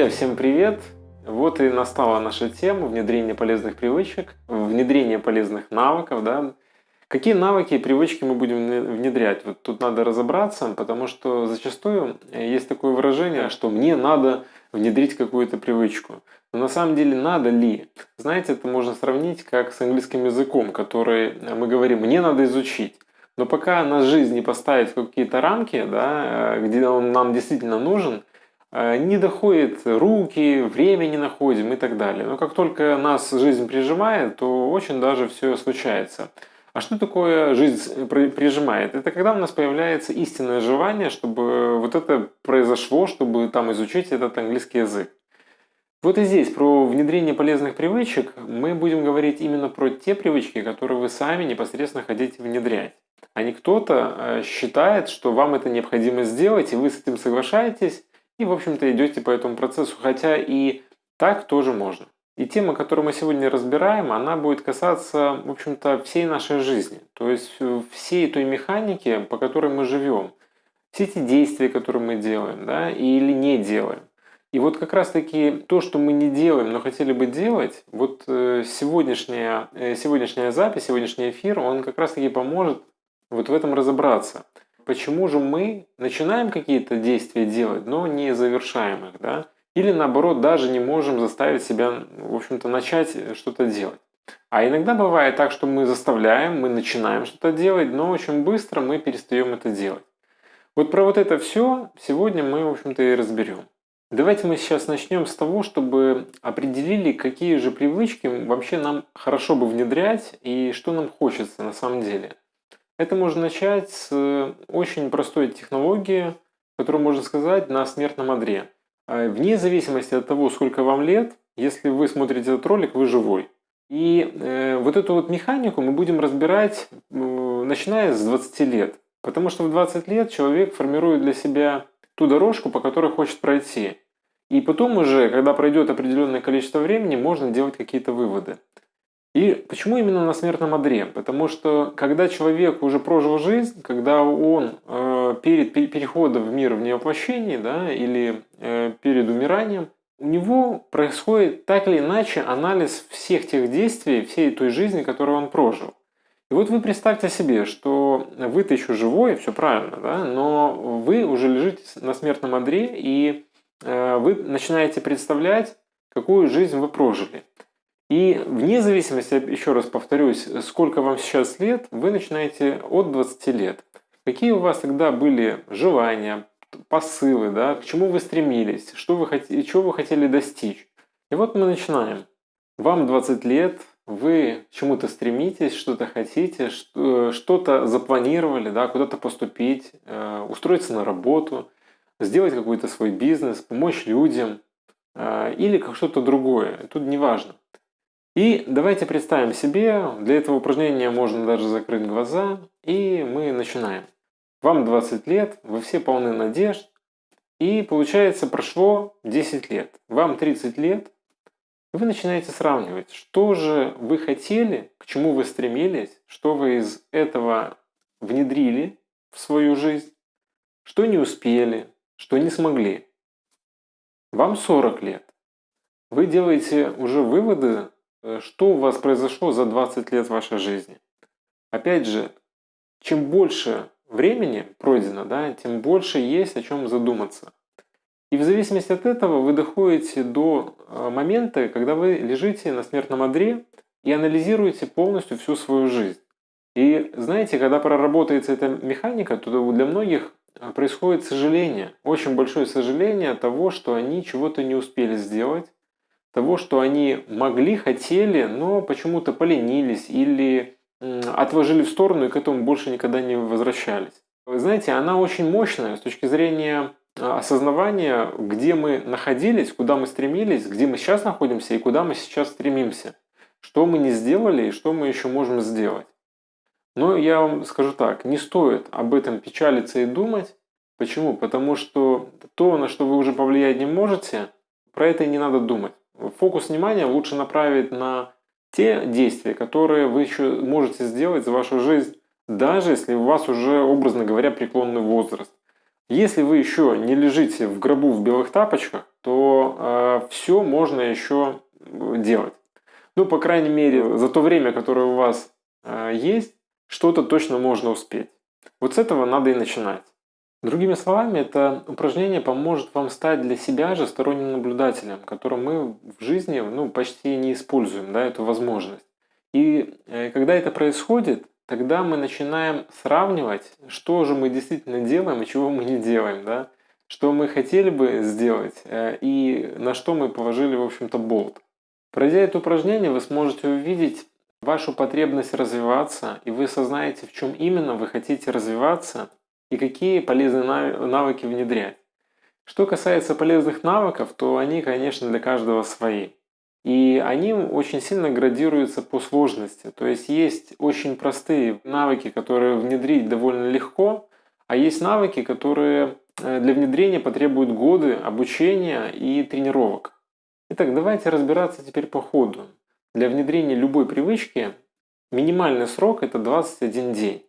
Друзья, всем привет! Вот и настала наша тема внедрения полезных привычек, внедрение полезных навыков. Да? Какие навыки и привычки мы будем внедрять? Вот тут надо разобраться, потому что зачастую есть такое выражение, что мне надо внедрить какую-то привычку. Но на самом деле надо ли? Знаете, это можно сравнить как с английским языком, который мы говорим, мне надо изучить. Но пока нас жизнь не поставит в какие-то рамки, да, где он нам действительно нужен, Э, не доходит руки, время не находим и так далее. Но как только нас жизнь прижимает, то очень даже все случается. А что такое жизнь прижимает? Это когда у нас появляется истинное желание, чтобы вот это произошло, чтобы там изучить этот английский язык. Вот и здесь про внедрение полезных привычек мы будем говорить именно про те привычки, которые вы сами непосредственно хотите внедрять. А не кто-то э, считает, что вам это необходимо сделать, и вы с этим соглашаетесь, и, в общем-то, идете по этому процессу, хотя и так тоже можно. И тема, которую мы сегодня разбираем, она будет касаться, в общем-то, всей нашей жизни. То есть э, всей той механики, по которой мы живем. Все эти действия, которые мы делаем, да, или не делаем. И вот как раз-таки то, что мы не делаем, но хотели бы делать, вот э, сегодняшняя, э, сегодняшняя запись, сегодняшний эфир, он как раз-таки поможет вот в этом разобраться почему же мы начинаем какие-то действия делать, но не завершаем их, да? Или наоборот, даже не можем заставить себя, в общем-то, начать что-то делать. А иногда бывает так, что мы заставляем, мы начинаем что-то делать, но очень быстро мы перестаем это делать. Вот про вот это все сегодня мы, в общем-то, и разберем. Давайте мы сейчас начнем с того, чтобы определили, какие же привычки вообще нам хорошо бы внедрять и что нам хочется на самом деле. Это можно начать с очень простой технологии, которую можно сказать на смертном одре. А, вне зависимости от того, сколько вам лет, если вы смотрите этот ролик, вы живой. И э, вот эту вот механику мы будем разбирать, э, начиная с 20 лет. Потому что в 20 лет человек формирует для себя ту дорожку, по которой хочет пройти. И потом уже, когда пройдет определенное количество времени, можно делать какие-то выводы. И почему именно на смертном одре? Потому что когда человек уже прожил жизнь, когда он э, перед переходом в мир в невоплощении да, или э, перед умиранием, у него происходит так или иначе анализ всех тех действий, всей той жизни, которую он прожил. И вот вы представьте себе, что вы-то еще живой, все правильно, да, но вы уже лежите на смертном одре, и э, вы начинаете представлять, какую жизнь вы прожили. И вне зависимости, еще раз повторюсь, сколько вам сейчас лет, вы начинаете от 20 лет. Какие у вас тогда были желания, посылы, да, к чему вы стремились, что вы, хотели, чего вы хотели достичь. И вот мы начинаем. Вам 20 лет, вы чему-то стремитесь, что-то хотите, что-то запланировали, да, куда-то поступить, э, устроиться на работу, сделать какой-то свой бизнес, помочь людям э, или как что-то другое. Тут не важно. И давайте представим себе, для этого упражнения можно даже закрыть глаза, и мы начинаем. Вам 20 лет, вы все полны надежд, и получается прошло 10 лет. Вам 30 лет, и вы начинаете сравнивать, что же вы хотели, к чему вы стремились, что вы из этого внедрили в свою жизнь, что не успели, что не смогли. Вам 40 лет. Вы делаете уже выводы что у вас произошло за 20 лет вашей жизни. Опять же, чем больше времени пройдено, да, тем больше есть о чем задуматься. И в зависимости от этого вы доходите до э, момента, когда вы лежите на смертном одре и анализируете полностью всю свою жизнь. И знаете, когда проработается эта механика, то для многих э, происходит сожаление, очень большое сожаление от того, что они чего-то не успели сделать, того, что они могли, хотели, но почему-то поленились или отложили в сторону и к этому больше никогда не возвращались. Вы знаете, она очень мощная с точки зрения а, осознавания, где мы находились, куда мы стремились, где мы сейчас находимся и куда мы сейчас стремимся. Что мы не сделали и что мы еще можем сделать. Но я вам скажу так, не стоит об этом печалиться и думать. Почему? Потому что то, на что вы уже повлиять не можете, про это и не надо думать. Фокус внимания лучше направить на те действия, которые вы еще можете сделать за вашу жизнь, даже если у вас уже, образно говоря, преклонный возраст. Если вы еще не лежите в гробу в белых тапочках, то э, все можно еще делать. Ну, по крайней мере, за то время, которое у вас э, есть, что-то точно можно успеть. Вот с этого надо и начинать. Другими словами, это упражнение поможет вам стать для себя же сторонним наблюдателем, которым мы в жизни ну, почти не используем да, эту возможность. И э, когда это происходит, тогда мы начинаем сравнивать, что же мы действительно делаем и чего мы не делаем, да? что мы хотели бы сделать э, и на что мы положили, в общем-то, болт. Пройдя это упражнение, вы сможете увидеть вашу потребность развиваться, и вы осознаете, в чем именно вы хотите развиваться и какие полезные навыки внедрять. Что касается полезных навыков, то они, конечно, для каждого свои. И они очень сильно градируются по сложности. То есть есть очень простые навыки, которые внедрить довольно легко, а есть навыки, которые э, для внедрения потребуют годы обучения и тренировок. Итак, давайте разбираться теперь по ходу. Для внедрения любой привычки минимальный срок это 21 день.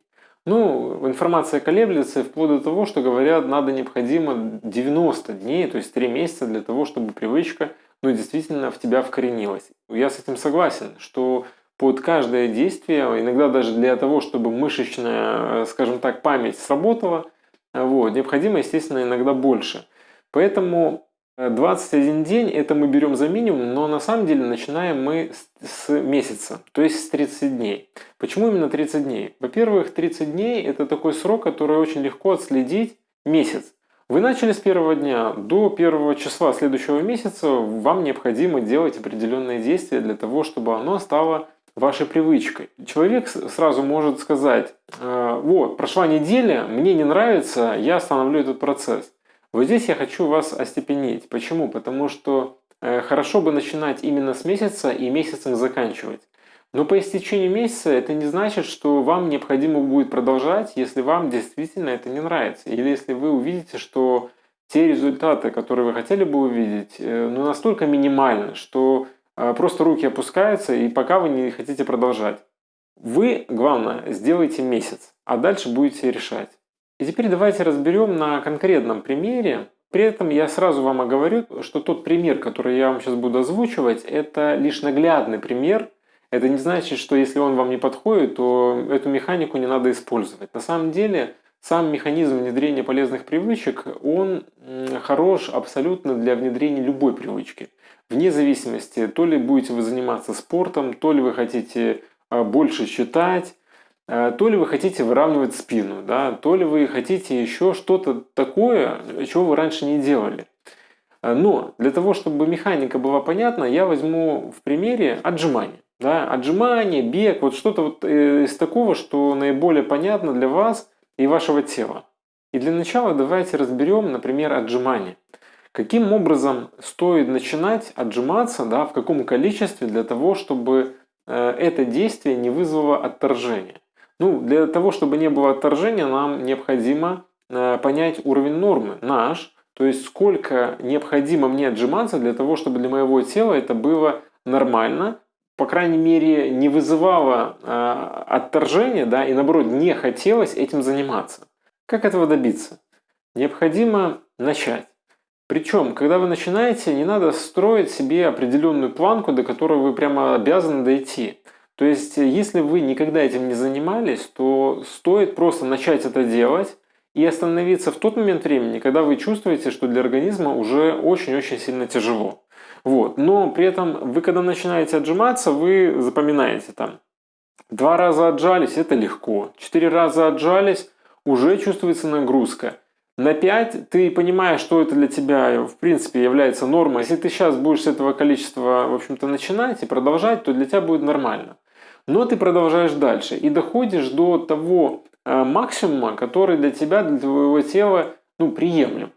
Ну, информация колеблется вплоть до того, что говорят, надо необходимо 90 дней, то есть 3 месяца для того, чтобы привычка ну, действительно в тебя вкоренилась. Я с этим согласен, что под каждое действие, иногда даже для того, чтобы мышечная, скажем так, память сработала, вот, необходимо, естественно, иногда больше. Поэтому 21 день это мы берем за минимум, но на самом деле начинаем мы с, месяца, то есть с 30 дней. Почему именно 30 дней? Во-первых, 30 дней это такой срок, который очень легко отследить месяц. Вы начали с первого дня, до первого числа следующего месяца вам необходимо делать определенные действия для того, чтобы оно стало вашей привычкой. Человек сразу может сказать, «Э, вот, прошла неделя, мне не нравится, я остановлю этот процесс. Вот здесь я хочу вас остепенить. Почему? Потому что э, хорошо бы начинать именно с месяца и месяцем заканчивать. Но по истечению месяца это не значит, что вам необходимо будет продолжать, если вам действительно это не нравится. Или если вы увидите, что те результаты, которые вы хотели бы увидеть, э, ну, настолько минимальны, что э, просто руки опускаются, и пока вы не хотите продолжать. Вы, главное, сделайте месяц, а дальше будете решать. И теперь давайте разберем на конкретном примере. При этом я сразу вам оговорю, что тот пример, который я вам сейчас буду озвучивать, это лишь наглядный пример. Это не значит, что если он вам не подходит, то эту механику не надо использовать. На самом деле, сам механизм внедрения полезных привычек, он хорош абсолютно для внедрения любой привычки. Вне зависимости, то ли будете вы заниматься спортом, то ли вы хотите а, больше читать, то ли вы хотите выравнивать спину, да, то ли вы хотите еще что-то такое, чего вы раньше не делали. Э, но для того, чтобы механика была понятна, я возьму в примере отжимания. Да, отжимание, бег, вот что-то вот э, из такого, что наиболее понятно для вас и вашего тела. И для начала давайте разберем, например, отжимание. Каким образом стоит начинать отжиматься, да, в каком количестве для того, чтобы это действие не вызвало отторжения. Ну, для того, чтобы не было отторжения, нам необходимо э, понять уровень нормы, наш, то есть сколько необходимо мне отжиматься для того, чтобы для моего тела это было нормально, по крайней мере, не вызывало э, отторжения, да, и наоборот, не хотелось этим заниматься. Как этого добиться? Необходимо начать. Причем, когда вы начинаете, не надо строить себе определенную планку, до которой вы прямо обязаны дойти. То есть, если вы никогда этим не занимались, то стоит просто начать это делать и остановиться в тот момент времени, когда вы чувствуете, что для организма уже очень-очень сильно тяжело. Вот. Но при этом вы, когда начинаете отжиматься, вы запоминаете там, два раза отжались, это легко, четыре раза отжались, уже чувствуется нагрузка. На 5 ты понимаешь, что это для тебя в принципе является нормой. Если ты сейчас будешь с этого количества, в общем-то, начинать и продолжать, то для тебя будет нормально. Но ты продолжаешь дальше и доходишь до того э, максимума, который для тебя, для твоего тела, ну, приемлем.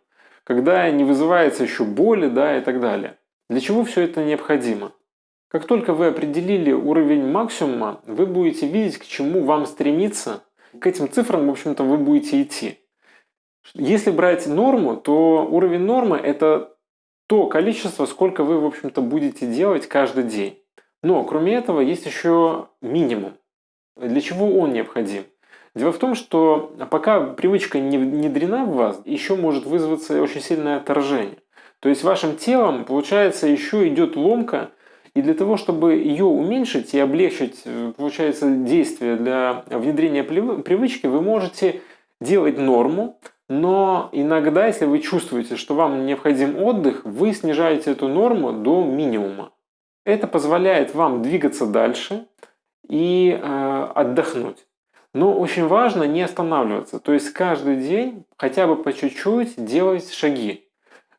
Когда не вызывается еще боли, да, и так далее. Для чего все это необходимо? Как только вы определили уровень максимума, вы будете видеть, к чему вам стремиться. К этим цифрам, в общем-то, вы будете идти. Если брать норму, то уровень нормы – это то количество, сколько вы, в общем-то, будете делать каждый день. Но, кроме этого, есть еще минимум. Для чего он необходим? Дело в том, что пока привычка не внедрена в вас, еще может вызваться очень сильное отторжение. То есть вашим телом, получается, еще идет ломка, и для того, чтобы ее уменьшить и облегчить, э, получается, действие для внедрения привычки, вы можете делать норму, но иногда, если вы чувствуете, что вам необходим отдых, вы снижаете эту норму до минимума. Это позволяет вам двигаться дальше и э, отдохнуть. Но очень важно не останавливаться. То есть каждый день хотя бы по чуть-чуть делать шаги.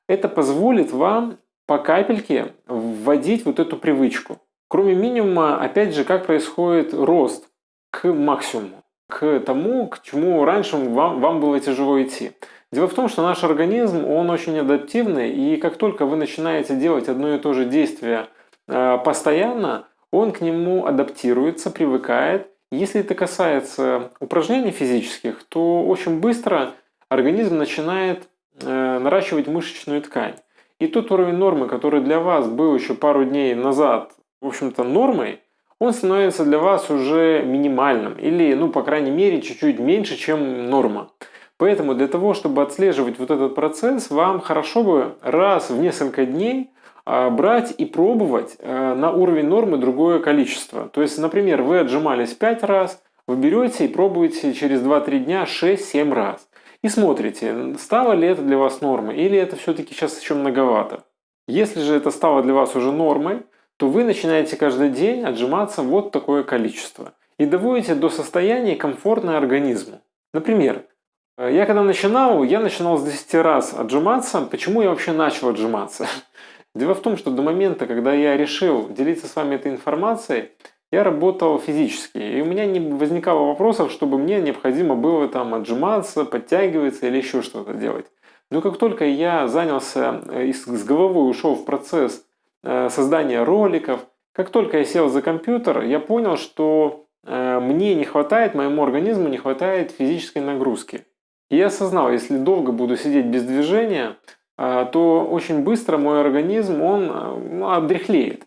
Это позволит вам по капельке вводить вот эту привычку. Кроме минимума, опять же, как происходит рост к максимуму, к тому, к чему раньше вам, вам было тяжело идти. Дело в том, что наш организм, он очень адаптивный, и как только вы начинаете делать одно и то же действие э, постоянно, он к нему адаптируется, привыкает. Если это касается упражнений физических, то очень быстро организм начинает э, наращивать мышечную ткань. И тот уровень нормы, который для вас был еще пару дней назад, в общем-то, нормой, он становится для вас уже минимальным или, ну, по крайней мере, чуть-чуть меньше, чем норма. Поэтому для того, чтобы отслеживать вот этот процесс, вам хорошо бы раз в несколько дней а, брать и пробовать э, на уровень нормы другое количество. То есть, например, вы отжимались 5 раз, вы берете и пробуете через 2-3 дня 6-7 раз. И смотрите, стало ли это для вас нормой, или это все-таки сейчас еще многовато. Если же это стало для вас уже нормой, то вы начинаете каждый день отжиматься вот такое количество. И доводите до состояния комфортное организму. Например, я когда начинал, я начинал с 10 раз отжиматься. Почему я вообще начал отжиматься? Дело в том, что до момента, когда я решил делиться с вами этой информацией, я работал физически, и у меня не возникало вопросов, чтобы мне необходимо было там отжиматься, подтягиваться или еще что-то делать. Но как только я занялся э, и с головой ушел в процесс э, создания роликов, как только я сел за компьютер, я понял, что э, мне не хватает, моему организму не хватает физической нагрузки. И я осознал, если долго буду сидеть без движения, то очень быстро мой организм, он ну, отдряхлеет.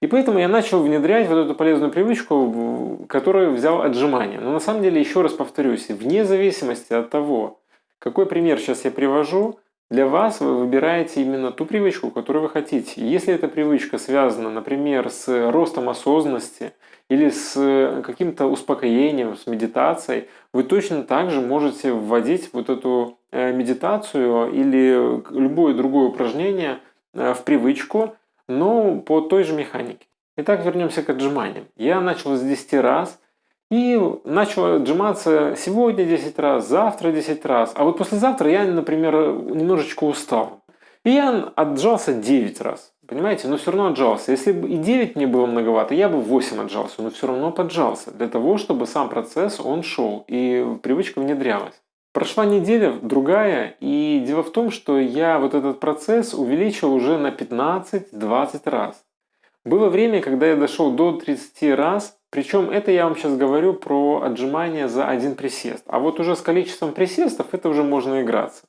И поэтому я начал внедрять вот эту полезную привычку, которую взял отжимания. Но на самом деле, еще раз повторюсь, вне зависимости от того, какой пример сейчас я привожу, для вас вы выбираете именно ту привычку, которую вы хотите. Если эта привычка связана, например, с ростом осознанности или с каким-то успокоением, с медитацией, вы точно так же можете вводить вот эту э, медитацию или любое другое упражнение э, в привычку, но по той же механике. Итак, вернемся к отжиманиям. Я начал с 10 раз и начал отжиматься сегодня 10 раз, завтра 10 раз. А вот послезавтра я, например, немножечко устал. И я отжался 9 раз. Понимаете? Но все равно отжался. Если бы и 9 мне было многовато, я бы 8 отжался, но все равно поджался. Для того, чтобы сам процесс, он шел и привычка внедрялась. Прошла неделя, другая, и дело в том, что я вот этот процесс увеличил уже на 15-20 раз. Было время, когда я дошел до 30 раз, причем это я вам сейчас говорю про отжимание за один присест. А вот уже с количеством присестов это уже можно играться.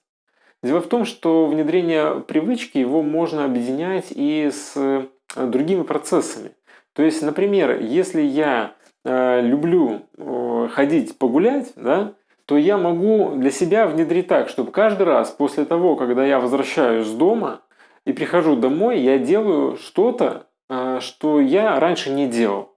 Дело в том, что внедрение привычки его можно объединять и с э, другими процессами. То есть, например, если я э, люблю э, ходить погулять, да, то я могу для себя внедрить так, чтобы каждый раз после того, когда я возвращаюсь с дома и прихожу домой, я делаю что-то, а, что я раньше не делал.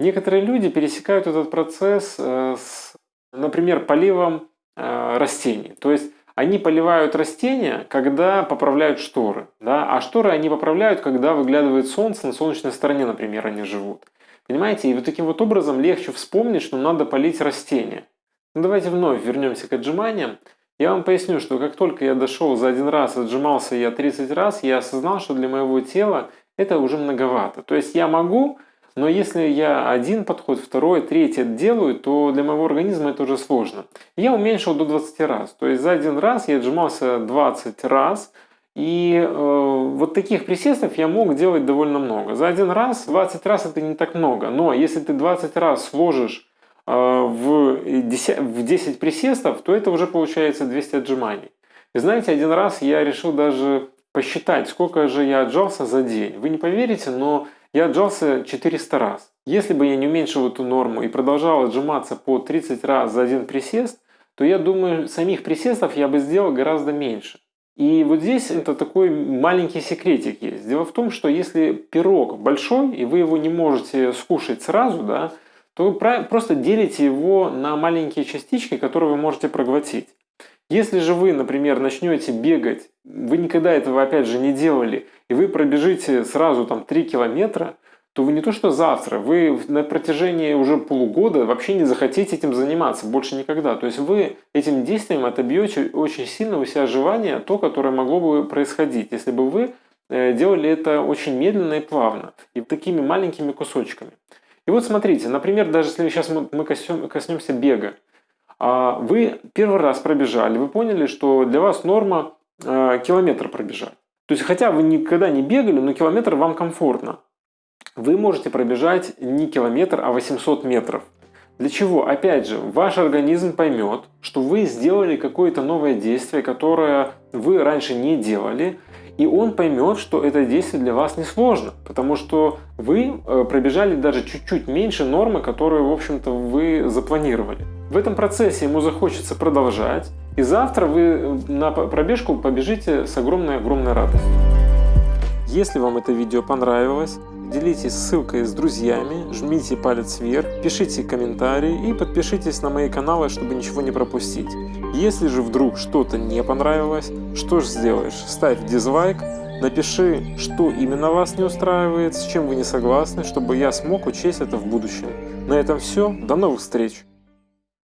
Некоторые люди пересекают этот процесс э, с, например, поливом э, растений. То есть они поливают растения, когда поправляют шторы. Да? А шторы они поправляют, когда выглядывает солнце, на солнечной стороне, например, они живут. Понимаете? И вот таким вот образом легче вспомнить, что надо полить растения. Ну, давайте вновь вернемся к отжиманиям. Я вам поясню, что как только я дошел за один раз, отжимался я 30 раз, я осознал, что для моего тела это уже многовато. То есть я могу, но если я один подход, второй, третий делаю, то для моего организма это уже сложно. Я уменьшил до 20 раз. То есть за один раз я отжимался 20 раз, и э, вот таких присестов я мог делать довольно много. За один раз 20 раз это не так много. Но если ты 20 раз сложишь а, в 10, в 10 присестов, то это уже получается 200 отжиманий. И знаете, один раз я решил даже посчитать, сколько же я отжался за день. Вы не поверите, но я отжался 400 раз. Если бы я не уменьшил эту норму и продолжал отжиматься по 30 раз за один присест, то я думаю, самих присестов я бы сделал гораздо меньше. И вот здесь это такой маленький секретик есть. Дело в том, что если пирог большой, и вы его не можете скушать сразу, да, то вы просто делите его на маленькие частички, которые вы можете проглотить. Если же вы, например, начнете бегать, вы никогда этого опять же не делали, и вы пробежите сразу там 3 километра, то вы не то что завтра, вы на протяжении уже полугода вообще не захотите этим заниматься, больше никогда. То есть вы этим действием отобьете очень сильно у себя желание, то, которое могло бы происходить, если бы вы э, делали это очень медленно и плавно, и такими маленькими кусочками. И вот смотрите, например, даже если сейчас мы коснемся бега, вы первый раз пробежали, вы поняли, что для вас норма э, километр пробежать. То есть, хотя вы никогда не бегали, но километр вам комфортно вы можете пробежать не километр, а 800 метров. Для чего? Опять же, ваш организм поймет, что вы сделали какое-то новое действие, которое вы раньше не делали, и он поймет, что это действие для вас не сложно, потому что вы э, пробежали даже чуть-чуть меньше нормы, которую, в общем-то, вы запланировали. В этом процессе ему захочется продолжать, и завтра вы на пробежку побежите с огромной-огромной радостью. Если вам это видео понравилось, делитесь ссылкой с друзьями, жмите палец вверх, пишите комментарии и подпишитесь на мои каналы, чтобы ничего не пропустить. Если же вдруг что-то не понравилось, что же сделаешь? Ставь дизлайк, напиши, что именно вас не устраивает, с чем вы не согласны, чтобы я смог учесть это в будущем. На этом все, до новых встреч!